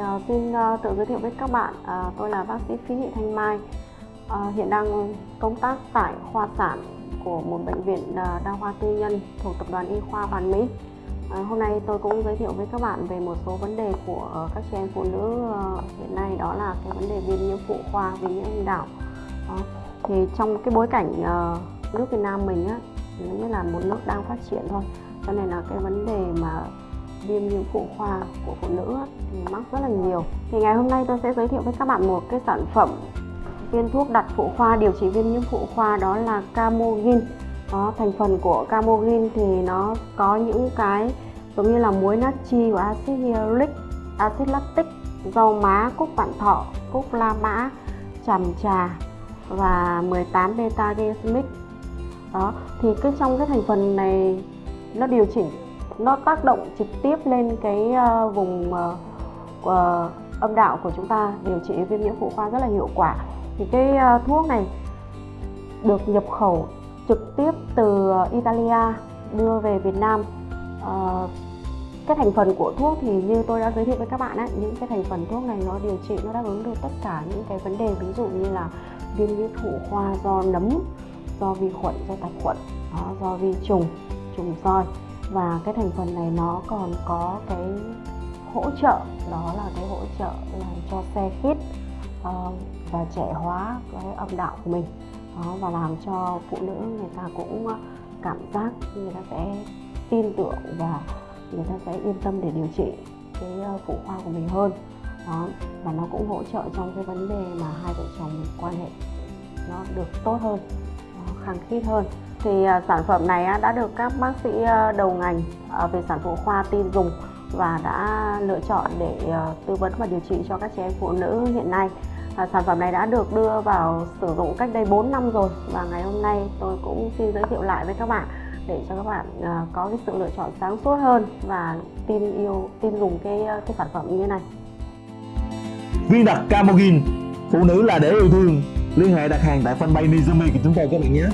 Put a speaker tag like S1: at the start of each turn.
S1: uh, xin uh, tự giới thiệu với các bạn, uh, tôi là bác sĩ Phí Thị Thanh Mai, uh, hiện đang công tác tại khoa sản của một bệnh viện uh, đa khoa tư nhân thuộc tập đoàn Y khoa Hoàn Mỹ. Uh, hôm nay tôi cũng giới thiệu với các bạn về một số vấn đề của uh, các chị em phụ nữ uh, hiện nay đó là cái vấn đề viêm nhiễm phụ khoa, viêm nhiễm âm đạo. Uh, thì trong cái bối cảnh uh, nước Việt Nam mình á, nó như là một nước đang phát triển thôi, cho nên là cái vấn đề viêm nhiễm phụ khoa của phụ nữ thì mắc rất là nhiều. Thì ngày hôm nay tôi sẽ giới thiệu với các bạn một cái sản phẩm viên thuốc đặt phụ khoa, điều trị viêm nhiễm phụ khoa, đó là Camogin đó thành phần của Camogin thì nó có những cái giống như là muối natri và axit hyaluric axit lactic, rau má, cúc vạn thọ, cúc la mã tràm trà và 18 beta glycemic đó, thì cái trong cái thành phần này nó điều chỉnh nó tác động trực tiếp lên cái uh, vùng uh, uh, âm đạo của chúng ta điều trị viêm nhiễm phụ khoa rất là hiệu quả. Thì cái uh, thuốc này được nhập khẩu trực tiếp từ Italia đưa về Việt Nam. Uh, cái thành phần của thuốc thì như tôi đã giới thiệu với các bạn ấy, những cái thành phần thuốc này nó điều trị nó đáp ứng được tất cả những cái vấn đề ví dụ như là viêm nhiễm phụ khoa do nấm do vi khuẩn do tạp khuẩn đó, do vi trùng trùng roi và cái thành phần này nó còn có cái hỗ trợ đó là cái hỗ trợ làm cho xe khít uh, ờ, và trẻ hóa cái âm đạo của mình. Đó, và làm cho phụ nữ người ta cũng ờ, cảm giác người ta sẽ tin tưởng và người ta sẽ yên tâm để điều trị cái ờ, phụ khoa của mình hơn. Đó và nó cũng hỗ trợ trong cái vấn đề mà hai vợ chồng quan hệ nó được tốt hơn khăng khít hơn thì à, sản phẩm này đã được các bác sĩ à, đầu ngành à, về sản phụ khoa tin dùng và đã lựa chọn để tư vấn và điều trị cho các chị em phụ nữ hiện nay. Sản phẩm này đã được đưa vào sử dụng cách đây 4 năm rồi và ngày hôm nay tôi cũng xin giới thiệu lại với các bạn để cho các bạn có cái sự lựa chọn sáng suốt hơn và tin yêu, tin dùng cái cái sản phẩm như thế này
S2: viên đặc Camogin, phụ nữ là để yêu thương. Liên hệ đặt hàng tại fanpage Nizumi của chúng tôi các bạn nhé.